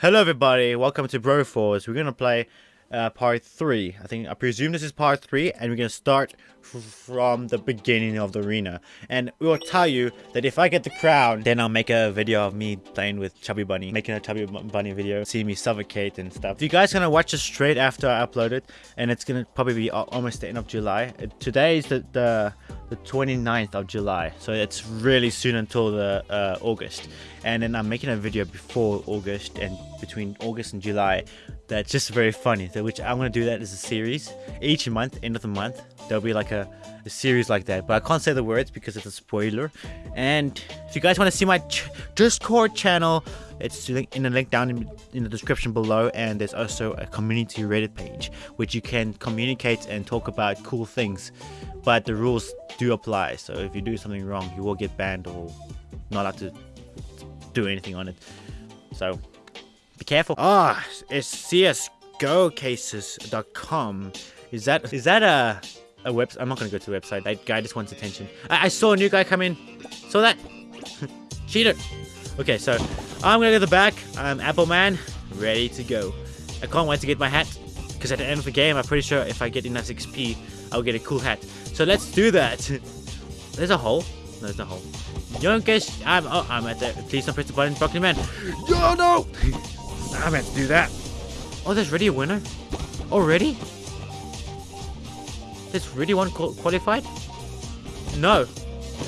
Hello everybody, welcome to Bro Falls. We're gonna play uh, part 3. I think, I presume this is part 3 and we're gonna start from the beginning of the arena. And we will tell you that if I get the crown, then I'll make a video of me playing with Chubby Bunny. Making a Chubby Bunny video, see me suffocate and stuff. If you guys gonna watch this straight after I upload it, and it's gonna probably be almost the end of July. Today is the, the, the 29th of July, so it's really soon until the uh, August. And then I'm making a video before August and between August and July that's just very funny. Which I'm gonna do that as a series each month, end of the month. There'll be like a, a series like that, but I can't say the words because it's a spoiler. And if you guys want to see my ch Discord channel, it's in the link down in, in, the description below, and there's also a community Reddit page which you can communicate and talk about cool things. But the rules do apply, so if you do something wrong, you will get banned or not allowed to do anything on it. So be careful. Ah, oh, it's csgocases.com. Is that is that a a website? I'm not gonna go to the website. That guy just wants attention. I, I saw a new guy come in. Saw that? Cheater. Okay, so I'm gonna go to the back. I'm Apple Man, ready to go. I can't wait to get my hat. Because at the end of the game, I'm pretty sure if I get enough XP, I'll get a cool hat. So let's do that. There's a hole. No, there's no hole. Youngest, I'm oh, I'm at the. Please don't press the button, Broccoli Man. Yo, no! I meant to do that. Oh, there's already a winner? Already? There's already one qualified? No.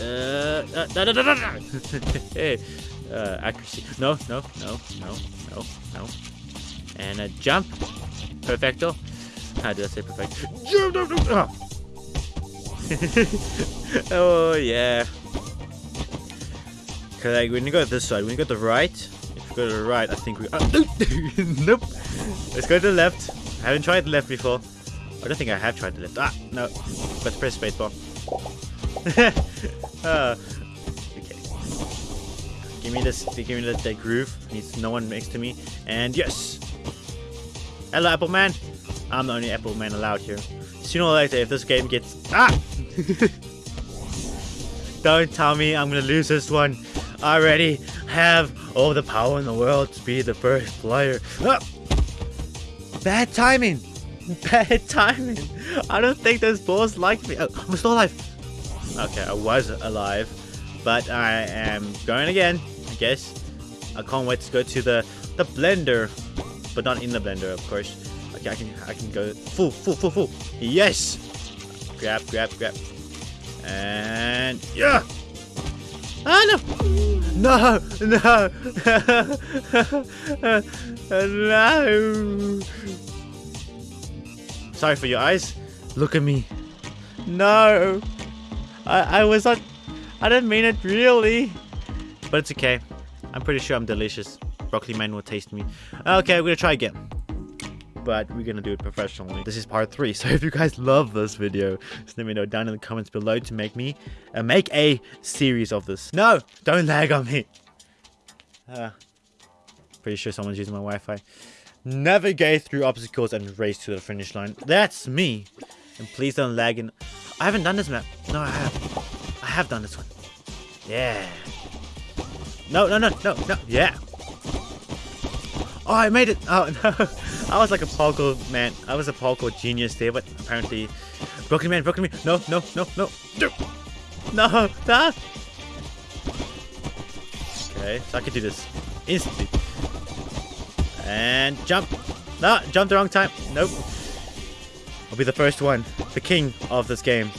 Uh, uh, da, da, da, hey, uh, accuracy. No, no, no, no, no, no. And a jump. Perfecto. How did I say perfect? Jump, jump. Oh. yeah. Okay, when you go this side, when you go to the right, to the right, I think we... Uh, nope. Let's go to the left. I haven't tried the left before. I don't think I have tried the left. Ah, no. Let's press spacebar. uh, okay. Give me this. Give me that, that groove. Needs no one next to me. And yes. Hello, Apple Man. I'm the only Apple Man allowed here. Sooner or later, if this game gets... Ah! Don't tell me I'm gonna lose this one. I already have all the power in the world to be the first player. Ah! Bad timing. Bad timing. I don't think those balls like me. Oh, I'm still alive. Okay, I was alive, but I am going again. I guess. I can't wait to go to the the blender, but not in the blender, of course. Okay, I can I can go full, full, full, full. Yes. Grab, grab, grab, and yeah. Ah, no! No! No! no! Sorry for your eyes. Look at me. No! I, I was not... I didn't mean it really. But it's okay. I'm pretty sure I'm delicious. Broccoli man will taste me. Okay, we're gonna try again but we're gonna do it professionally. This is part three, so if you guys love this video, just let me know down in the comments below to make me uh, make a series of this. No, don't lag on me. Uh, pretty sure someone's using my Wi-Fi. Navigate through obstacles and race to the finish line. That's me. And please don't lag in. I haven't done this map. No, I have. I have done this one. Yeah. No, no, no, no, no. Yeah. Oh, I made it. Oh, no. I was like a parkour man. I was a parkour genius there, but apparently... Broken man, broken man. No, no, no, no. No, no. Okay, so I can do this instantly. And jump. No, jump the wrong time. Nope. I'll be the first one. The king of this game.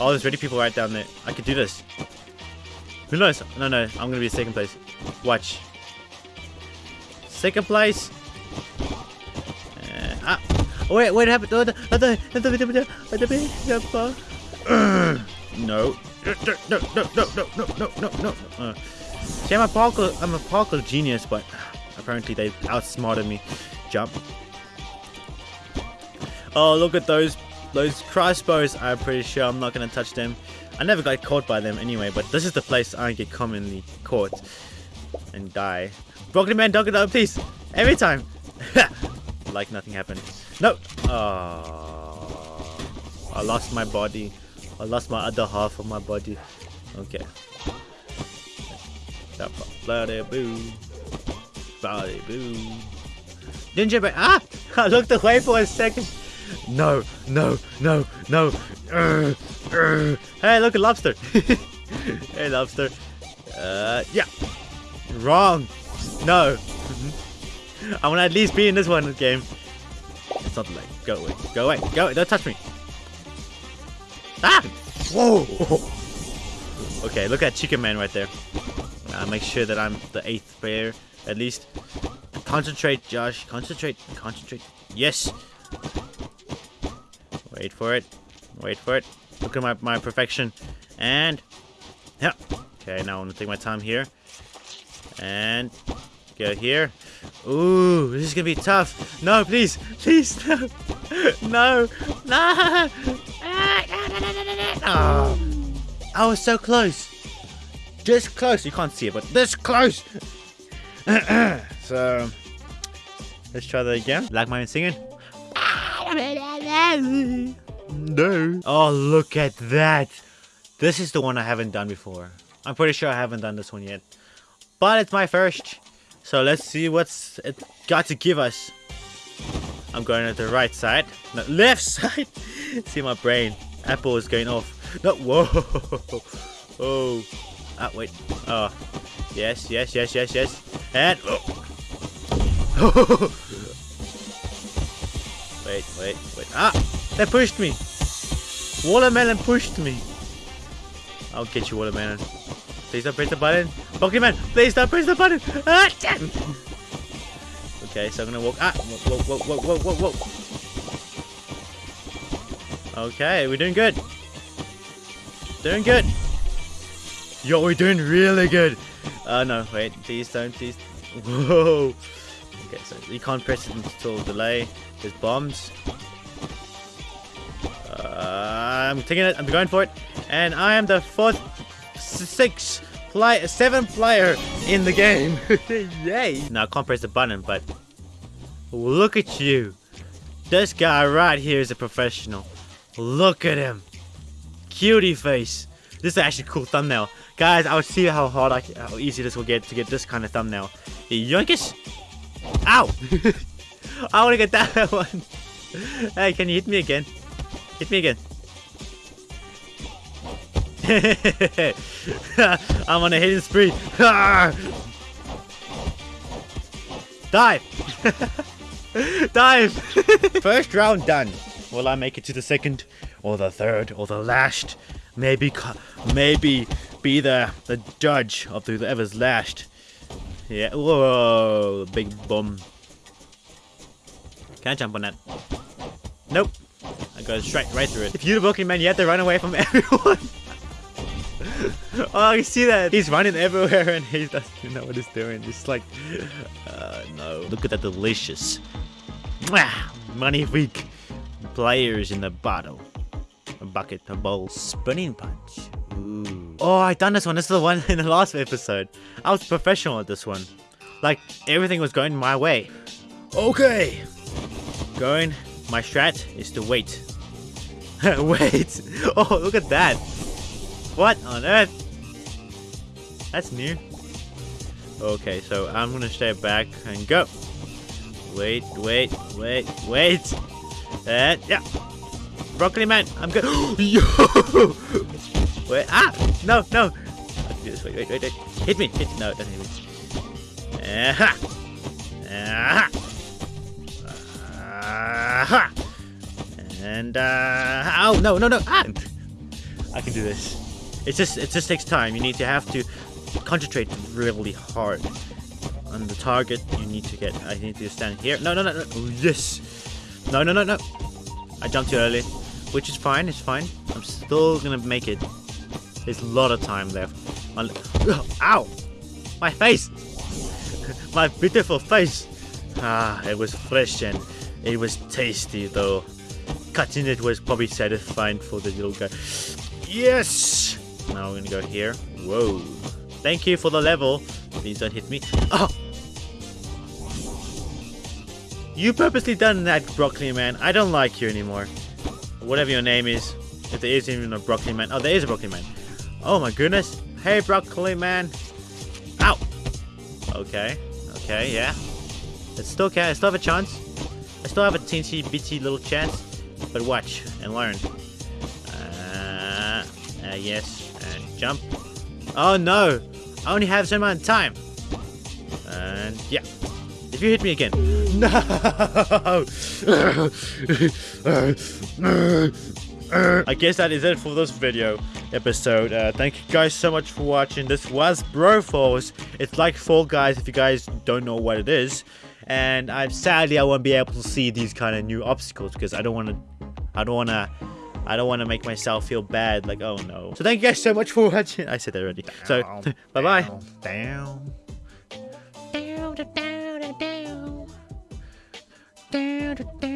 Oh, there's ready people right down there. I could do this. Who knows? No, no, I'm gonna be second place. Watch. Second place. Uh, ah. Oh, wait, what happened? No. No, no, no, no, no, no, no, no. Uh, see, I'm a parkour, I'm a parkour genius, but apparently they outsmarted me. Jump. Oh, look at those those crossbows. I'm pretty sure I'm not going to touch them. I never got caught by them anyway, but this is the place I get commonly caught and die. Broken man, don't get please. Every time. like nothing happened. No! Oh, I lost my body. I lost my other half of my body. Okay. Bloody boo. body. Boo. Gingerbread. Ah! I looked away for a second. No, no, no, no. Uh, uh. Hey, look at lobster. hey, lobster. Uh, yeah. Wrong. No. I want to at least be in this one game. It's not like go away, go away, go away. Don't touch me. Ah! Whoa! Okay, look at Chicken Man right there. Uh, make sure that I'm the eighth player at least. Concentrate, Josh. Concentrate. Concentrate. Yes. Wait for it. Wait for it. Look at my, my perfection. And... Yeah. Okay, now I'm to take my time here. And... Go here. Ooh, this is going to be tough. No, please. Please, no. No. No. Oh. I was so close. Just close. You can't see it, but this close. so, let's try that again. Like mine singing. No. Oh, look at that. This is the one I haven't done before. I'm pretty sure I haven't done this one yet. But it's my first. So let's see what's it got to give us. I'm going at the right side. No, left side. see my brain. Apple is going off. No, whoa. Oh. Ah, wait. Oh. Yes, yes, yes, yes, yes. And. Oh. wait, wait, wait. Ah! They pushed me. Watermelon pushed me. I'll get you, Watermelon. Please don't press the button. Pokemon, please don't press the button. Ah, damn. Okay, so I'm gonna walk. Ah, whoa, whoa, whoa, whoa, whoa, whoa. Okay, we're doing good. Doing good. Yo, we're doing really good. Uh, no, wait, please don't, please. Whoa. Okay, so you can't press it until delay. There's bombs. Uh, I'm taking it, I'm going for it. And I am the fourth, sixth, play, seventh player in the game. Yay. Now I can't press the button, but look at you. This guy right here is a professional. Look at him. Cutie face. This is actually a cool thumbnail. Guys, I'll see how hard, I, how easy this will get to get this kind of thumbnail. Yoinkish! Ow! I want to get that one. Hey, can you hit me again? Hit me again. I'm on a hidden spree. Dive! Dive! First round done. Will I make it to the second, or the third, or the last? Maybe, maybe be the the judge of whoever's last. Yeah. Whoa, big bum. Can I jump on that? Nope. I go straight right through it. If you're the Pokemon, you have to run away from everyone. Oh, you see that? He's running everywhere and he doesn't know what he's doing. It's like, uh, no. Look at that delicious. Money week. Players in the bottle a bucket, a bowl, spinning punch. Ooh. Oh, I done this one. This is the one in the last episode. I was professional at this one. Like, everything was going my way. Okay. Going, my strat is to wait. wait. Oh, look at that. What on earth? That's new. Okay, so I'm gonna stay back and go. Wait, wait, wait, wait. And, yeah. Broccoli man, I'm good. Yo! Wait, ah! No, no! I can do this. Wait, wait, wait, wait. Hit me! Hit No, it doesn't hit me. Aha! Aha! Aha! And, uh. Oh, no, no, no! Ah! I can do this. It's just, it just takes time. You need to have to concentrate really hard on the target. You need to get, I need to stand here. No, no, no, no. Oh, yes! No, no, no, no. I jumped too early which is fine, it's fine. I'm still gonna make it. There's a lot of time left. My, ow! My face! My beautiful face! Ah, it was fresh and it was tasty though. Cutting it was probably satisfying for the little guy. Yes! Now we're gonna go here. Whoa. Thank you for the level. Please don't hit me. Oh! You purposely done that, Broccoli Man. I don't like you anymore whatever your name is. If there is even a broccoli man. Oh, there is a broccoli man. Oh my goodness. Hey, broccoli man. Ow. Okay. Okay, yeah. It's still okay. I still have a chance. I still have a teensy bitty little chance. But watch and learn. Uh, uh, yes, and jump. Oh no! I only have so much time. And yeah. If you hit me again. No! I guess that is it for this video episode. Uh, thank you guys so much for watching. This was Bro Falls. It's like Fall Guys if you guys don't know what it is. And I'm sadly I won't be able to see these kind of new obstacles because I don't want to. I don't want to. I don't want to make myself feel bad. Like oh no. So thank you guys so much for watching. I said that already. So bye bye. Down. down, down, down, down, down, down.